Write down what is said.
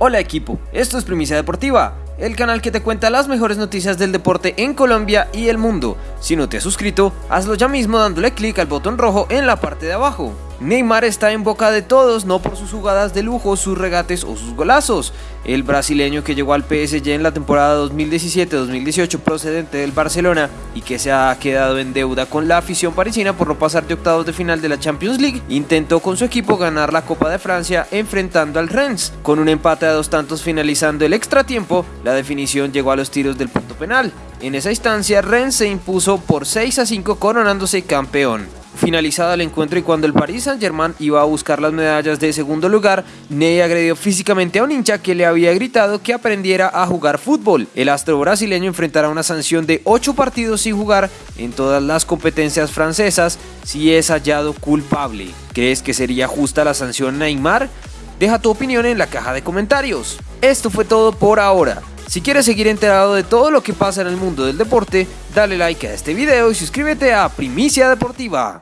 Hola equipo, esto es Primicia Deportiva, el canal que te cuenta las mejores noticias del deporte en Colombia y el mundo. Si no te has suscrito, hazlo ya mismo dándole clic al botón rojo en la parte de abajo. Neymar está en boca de todos, no por sus jugadas de lujo, sus regates o sus golazos. El brasileño que llegó al PSG en la temporada 2017-2018 procedente del Barcelona y que se ha quedado en deuda con la afición parisina por no pasar de octavos de final de la Champions League, intentó con su equipo ganar la Copa de Francia enfrentando al Rennes. Con un empate a dos tantos finalizando el extra tiempo, la definición llegó a los tiros del punto penal. En esa instancia, Rennes se impuso por 6 a 5 coronándose campeón. Finalizado el encuentro y cuando el Paris Saint-Germain iba a buscar las medallas de segundo lugar, Ney agredió físicamente a un hincha que le había gritado que aprendiera a jugar fútbol. El astro brasileño enfrentará una sanción de 8 partidos sin jugar en todas las competencias francesas si es hallado culpable. ¿Crees que sería justa la sanción Neymar? Deja tu opinión en la caja de comentarios. Esto fue todo por ahora. Si quieres seguir enterado de todo lo que pasa en el mundo del deporte, dale like a este video y suscríbete a Primicia Deportiva.